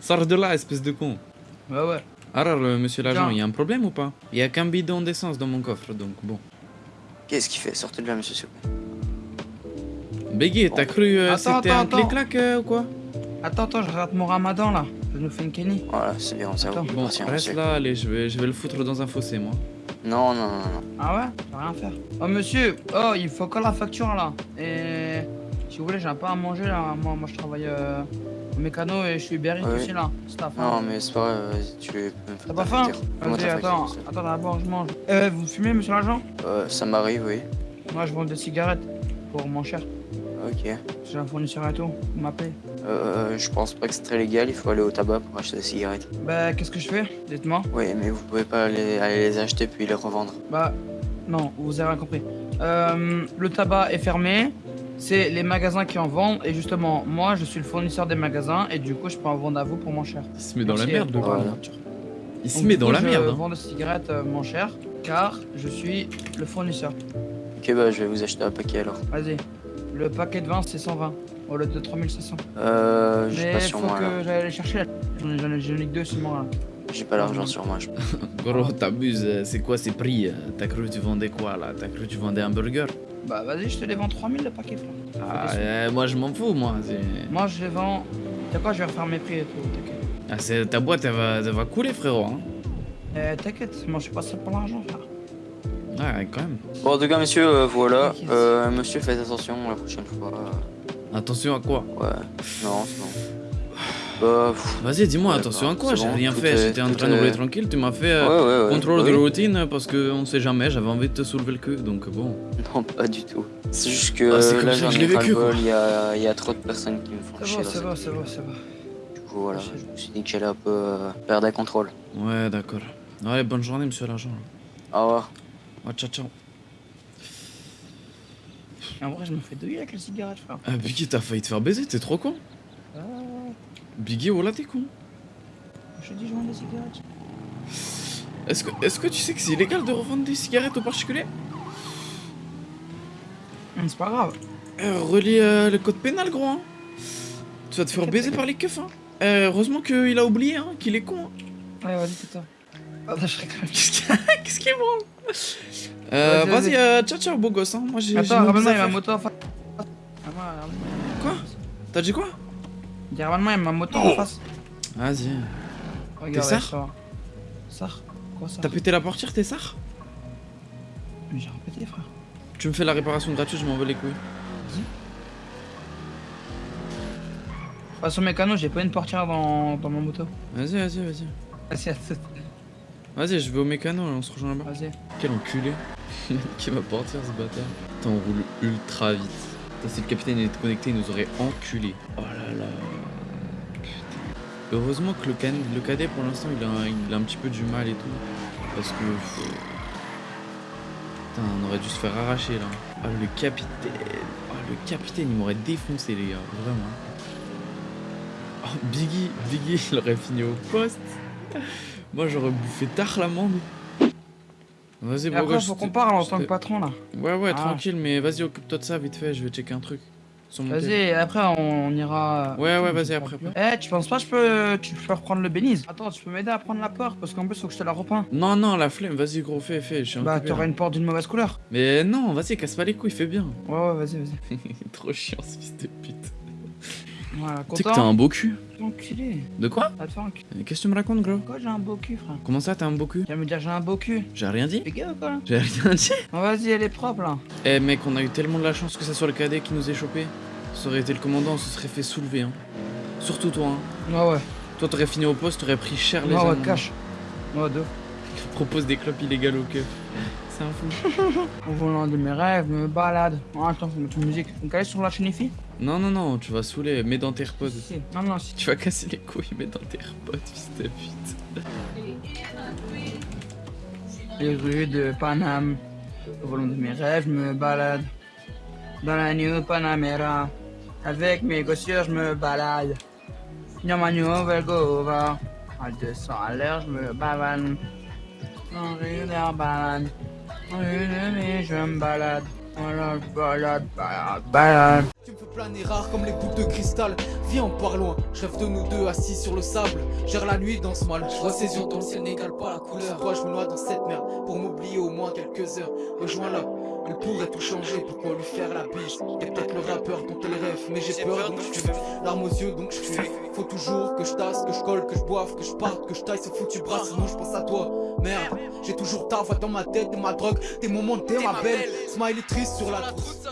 Sors de là, espèce de con. Ouais, ouais. Alors, euh, monsieur l'agent, il y a un problème ou pas? Il y a qu'un bidon d'essence dans mon coffre, donc bon. Qu'est-ce qu'il fait? Sortez de là, monsieur, s'il vous plaît. Beggy, t'as cru euh, c'était un clic-clac euh, ou quoi? Attends, attends, je rate mon ramadan là. Je nous fais une Kenny. Voilà, c'est bien, ça Attends. vous Bon, patient, reste monsieur. là, allez, je vais, je vais le foutre dans un fossé, moi. Non, non, non, non. Ah ouais? Je vais rien faire. Oh monsieur, oh il faut que la facture là. Et si vous voulez, j'ai un peu à manger là. Moi, moi je travaille euh, mécano et je suis berry Ouais. aussi là. Staff. Non, mais c'est pas grave, vas-y, tu peux me T'as pas ta faim Vas-y, ta attends, attends d'abord je mange. Euh, vous fumez monsieur l'agent? Euh, ça m'arrive, oui. Moi je vends des cigarettes pour moins cher. Ok. J'ai un fournisseur et tout, vous m'appelez. Euh, je pense pas que c'est très légal, il faut aller au tabac pour acheter des cigarettes. Bah qu'est-ce que je fais? Dites-moi. Oui, mais vous pouvez pas aller, aller les acheter puis les revendre. Bah non, vous avez rien compris. Euh, le tabac est fermé. C'est les magasins qui en vendent et justement moi je suis le fournisseur des magasins et du coup je peux en vendre à vous pour moins cher. Il se met dans la merde, le euh, voilà. Il se Donc, met dans coup, la merde. Je hein. vends des cigarettes euh, moins cher car je suis le fournisseur. Ok, bah je vais vous acheter un paquet alors. Vas-y. Le paquet de 20 c'est 120 au lieu de 3500. Euh, j'ai pas faut sur moi là. que j'aille les chercher. J'en ai, ai, que deux sur moi là. J'ai pas l'argent sur moi. je- Gros, t'abuses, euh, c'est quoi ces prix? Euh T'as cru que tu vendais quoi là? T'as cru que tu vendais un burger? Bah vas-y, je te les vends 3000 le paquet. Ah, euh, moi je m'en fous, moi. Moi je les vends. T'as quoi, je vais refaire mes prix et tout, t'inquiète. Ah, c'est- ta boîte, elle va, elle va couler, frérot. Hein. Euh, t'inquiète, moi je suis pas ça pour l'argent frère. Ah, quand même. Bon, en tout cas, monsieur, euh, voilà. Euh, monsieur, faites attention la prochaine fois. Attention à quoi? Ouais. Non, c'est bon. Bah, Vas-y, dis-moi, Ouais, attention bah, à quoi J'ai bon, rien fait, j'étais en train de rouler tranquille, tu m'as fait euh, ouais, ouais, ouais. contrôle bah de routine parce qu'on sait jamais, j'avais envie de te soulever le cul, donc bon. Non, pas du tout. C'est juste que Ah, c'est euh, comme là, j'en que ai vécu, quoi. Il y a, il y a trop de personnes qui me font chier c'est bon, c'est bon, c'est bon. Du coup, voilà, je me suis dit que j'allais un peu euh, perdre le contrôle. Ouais, d'accord. Allez, bonne journée, monsieur l'agent. Au revoir. Ouais, ciao, ciao. En vrai, je me fais douiller avec les cigarettes frère. Ah, Biggie, t'as failli te faire baiser, t'es trop con. Ah, Biggie, oh là, t'es con. je te dis, je vends des cigarettes. Est-ce que, est que tu sais que c'est illégal de revendre des cigarettes aux particuliers? Hum, C'est pas grave. euh, Relis euh, le code pénal, gros. Hein. Tu vas te faire baiser par les keufs. Hein. Euh, heureusement qu'il a oublié, hein, qu'il est con. Hein. Ouais, vas-y, c'est ça. Attends, je rigole. Qu'est-ce qu'il Qu'est-ce qu'il branle euh, Vas-y, euh, ciao, ciao, beau gosse. Hein. Moi, j'ai. Attends, nos ramène-moi, il y a ma moto. Quoi? T'as dit quoi? Ramène-moi, il y a ma moto en face. Vas-y. Regarde, va. Sard Quoi ça T'as pété la portière, t'es ça Mais j'ai répété, frère. Tu me fais la réparation gratuite, je m'en veux les couilles. Passe au mécano, j'ai pas une portière dans, dans ma moto. Vas-y, vas-y, vas-y. Vas-y. Vas-y, je vais au mécano, on se rejoint là-bas. Vas-y. Quel enculé. Qui va partir ce bâtard. Putain, on roule ultra vite. Si le capitaine était connecté, il nous aurait enculé. Oh là là. Putain. Heureusement que le, can... le cadet, pour l'instant, il il a un petit peu du mal et tout. Parce que. Putain, on aurait dû se faire arracher là. Ah, le capitaine. Ah, le capitaine, il m'aurait défoncé, les gars. Vraiment. Oh, Biggie, Biggie, il aurait fini au poste. Moi, j'aurais bouffé tard l'amende. Vas-y, après, faut qu'on parle en tant que patron là. Ouais, ouais, Ah. tranquille, mais vas-y, occupe-toi de ça vite fait, je vais checker un truc. Vas-y, après on, ira. Ouais, ouais, Je vas-y, après. Eh, tu penses pas que je peux, tu peux reprendre le bénise? Attends, tu peux m'aider à prendre la porte parce qu'en plus faut que je te la repeins. Non, non, la flemme, vas-y, gros, fais, fais, je suis Bah, t'auras une porte d'une mauvaise couleur. Mais non, vas-y, casse pas les couilles, fais bien. Ouais, ouais, vas-y, vas-y. Trop chiant, ce fils de pute. Voilà, Tu sais que t'as un beau cul. Enculé. De quoi. Qu'est-ce que tu me racontes, gros Quoi, j'ai un beau cul, frère Comment ça, t'as un beau cul Tu me dire j'ai un beau cul. J'ai rien dit Fais gaffe ou quoi là J'ai rien dit Vas-y, elle est propre là. Eh mec, on a eu tellement de la chance que ça soit le cadet qui nous ait chopé. Ça aurait été le commandant, on se serait fait soulever, hein. Surtout toi, hein. Ouais, ouais. Toi, t'aurais fini au poste, t'aurais pris cher les Ouais, ouais, cache. Ouais, deux. Propose des clopes illégales au keuf. C'est un fou. Au volant de mes rêves, je me balade. Oh, attends, faut mettre une musique. Donc, aller sur la chaîne Non, non, non, tu vas saouler, mets dans tes AirPods. Si. Non, non, si. Tu vas casser les couilles, mets dans tes AirPods, fils de pute. Les rues de Paname. Au volant de mes rêves, je me balade. Dans la New Panamera. Avec mes gossières, je me balade. Dans ma nouvelle Gova. À 200 à l'heure, je me bavane. En rue d'Arbanne. En rue de mes, je me balade. Balade, balade, balade, balade. planer rare comme les boucles de cristal. Viens, on part loin. Je rêve de nous deux assis sur le sable. Gère la nuit dans ce mal. Je vois ses yeux dans le ciel n'égale pas la couleur. Toi, je me noie dans cette merde pour m'oublier au moins quelques heures. Rejoins-la. Elle pourrait tout changer, pourquoi lui faire la bise? T'es peut-être le rappeur dont elle rêve, mais j'ai peur donc je fuis Larmes aux yeux donc je fuis Faut toujours que je tasse, que je colle, que je boive, que je parte, que je taille ce foutu bras Sinon je pense à toi, merde J'ai toujours ta voix dans ma tête, t'es ma drogue, tes moments, t'es ma belle. Smiley triste sur la trousse